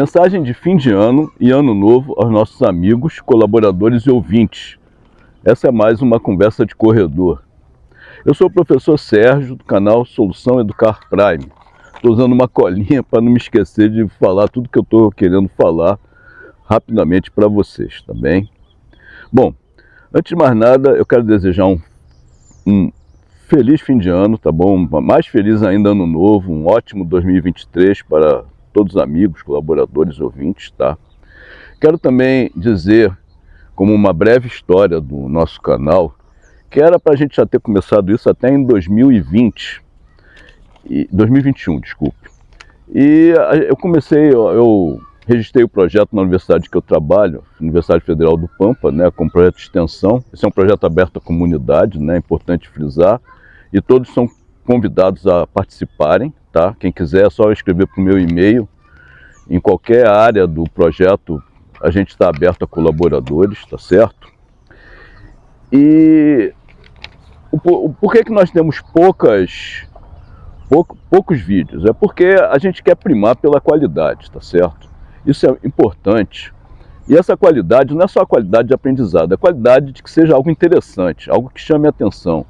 Mensagem de fim de ano e ano novo aos nossos amigos, colaboradores e ouvintes. Essa é mais uma conversa de corredor. Eu sou o professor Sérgio, do canal Solução Educar Prime. Estou usando uma colinha para não me esquecer de falar tudo que eu estou querendo falar rapidamente para vocês, tá bem? Bom, antes de mais nada, eu quero desejar um, um feliz fim de ano, tá bom? Mais feliz ainda ano novo, um ótimo 2023 para todos os amigos, colaboradores, ouvintes, tá? Quero também dizer, como uma breve história do nosso canal, que era para a gente já ter começado isso até em 2020, e, 2021, desculpe. E eu comecei, eu registrei o projeto na universidade que eu trabalho, Universidade Federal do Pampa, né, com projeto de extensão. Esse é um projeto aberto à comunidade, né, é importante frisar, e todos são convidados a participarem, tá? Quem quiser é só escrever para o meu e-mail. Em qualquer área do projeto, a gente está aberto a colaboradores, tá certo? E o, por que, que nós temos poucas, pouco, poucos vídeos? É porque a gente quer primar pela qualidade, tá certo? Isso é importante. E essa qualidade não é só a qualidade de aprendizado, é a qualidade de que seja algo interessante, algo que chame a atenção,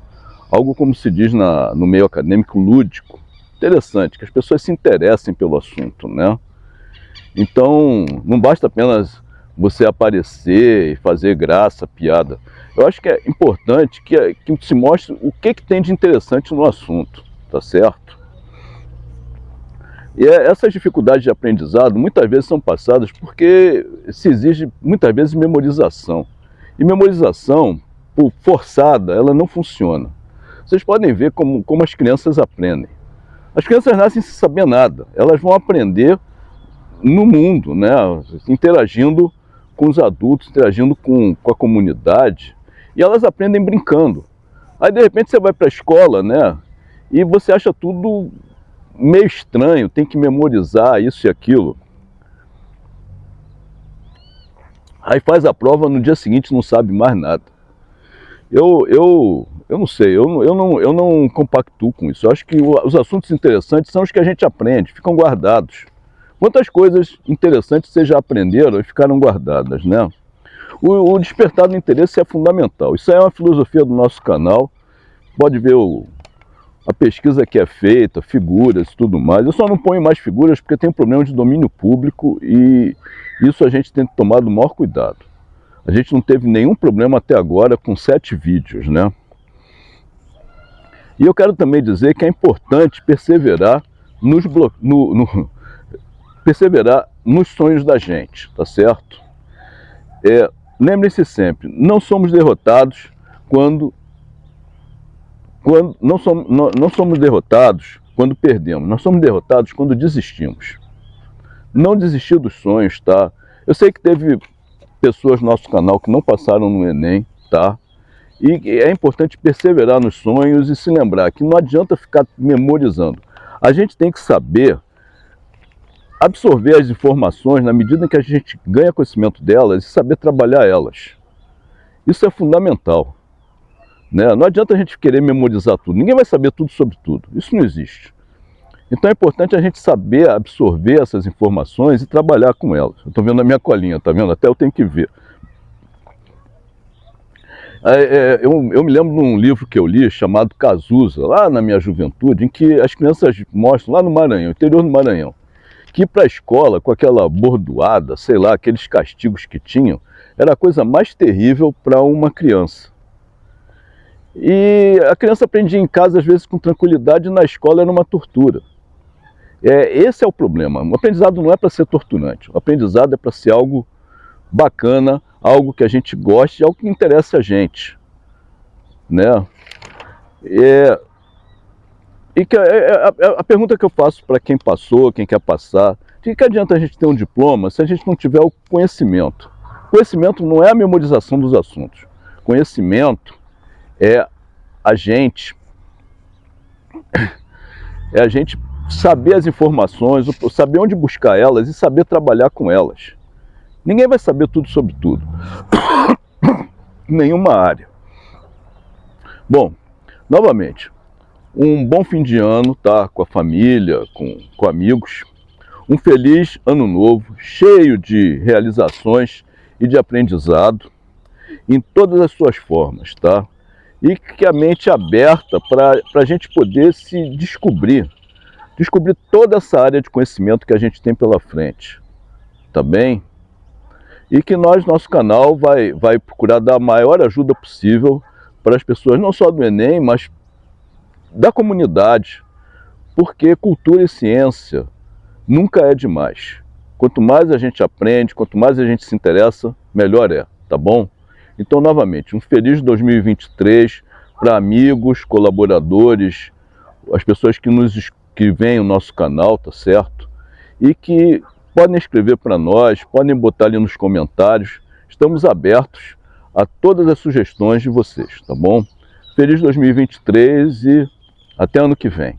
algo como se diz na, no meio acadêmico lúdico, interessante, que as pessoas se interessem pelo assunto, né? Então, não basta apenas você aparecer e fazer graça, piada. Eu acho que é importante que, que se mostre o que, que tem de interessante no assunto, tá certo? E é, essas dificuldades de aprendizado muitas vezes são passadas porque se exige muitas vezes memorização. E memorização, por forçada, ela não funciona. Vocês podem ver como, como as crianças aprendem. As crianças nascem sem saber nada. Elas vão aprender no mundo, né? interagindo com os adultos, interagindo com, com a comunidade. E elas aprendem brincando. Aí, de repente, você vai para a escola, né? E você acha tudo meio estranho, tem que memorizar isso e aquilo. Aí faz a prova, no dia seguinte não sabe mais nada. Eu, eu, eu não sei, eu, eu, não, eu não compactuo com isso. Eu acho que os assuntos interessantes são os que a gente aprende, ficam guardados. Quantas coisas interessantes vocês já aprenderam e ficaram guardadas, né? O, o despertar do interesse é fundamental. Isso é uma filosofia do nosso canal. Pode ver o, a pesquisa que é feita, figuras e tudo mais. Eu só não ponho mais figuras porque tem um problema de domínio público e isso a gente tem que tomar o maior cuidado. A gente não teve nenhum problema até agora com sete vídeos, né? E eu quero também dizer que é importante perseverar nos, no, no, perseverar nos sonhos da gente, tá certo? É, Lembre-se sempre, não somos derrotados quando, quando não, somos, não, não somos derrotados quando perdemos, nós somos derrotados quando desistimos. Não desistir dos sonhos, tá? Eu sei que teve pessoas no nosso canal que não passaram no Enem, tá? E é importante perseverar nos sonhos e se lembrar que não adianta ficar memorizando. A gente tem que saber absorver as informações na medida em que a gente ganha conhecimento delas e saber trabalhar elas. Isso é fundamental. Né? Não adianta a gente querer memorizar tudo. Ninguém vai saber tudo sobre tudo. Isso não existe. Então é importante a gente saber absorver essas informações e trabalhar com elas. Estou vendo a minha colinha, tá vendo? Até eu tenho que ver. É, é, eu, eu, me lembro de um livro que eu li chamado Cazuza, lá na minha juventude, em que as crianças mostram, lá no Maranhão, interior do Maranhão, que para a escola com aquela bordoada, sei lá, aqueles castigos que tinham, era a coisa mais terrível para uma criança. E a criança aprendia em casa, às vezes, com tranquilidade, e na escola era uma tortura. É, esse é o problema. O aprendizado não é para ser torturante. O aprendizado é para ser algo bacana, algo que a gente goste, algo que interesse a gente. Né? É, e que, é, é, a, a, a, pergunta que eu faço para quem passou, quem quer passar, de que adianta a gente ter um diploma se a gente não tiver o conhecimento? Conhecimento não é a memorização dos assuntos. Conhecimento é a gente é a gente saber as informações, saber onde buscar elas e saber trabalhar com elas. Ninguém vai saber tudo sobre tudo. Nenhuma área. Bom, novamente, um bom fim de ano, tá? Com a família, com, com amigos. Um feliz ano novo, cheio de realizações e de aprendizado em todas as suas formas, tá? E que a mente aberta para a gente poder se descobrir, descobrir toda essa área de conhecimento que a gente tem pela frente, tá bem? E que nós, nosso canal, vai, vai procurar dar a maior ajuda possível para as pessoas, não só do Enem, mas da comunidade, porque cultura e ciência nunca é demais. Quanto mais a gente aprende, quanto mais a gente se interessa, melhor é, tá bom? Então, novamente, um feliz 2023 para amigos, colaboradores, as pessoas que nos que veem o nosso canal, tá certo? E que podem escrever para nós, podem botar ali nos comentários. Estamos abertos a todas as sugestões de vocês, tá bom? Feliz 2023 e até ano que vem.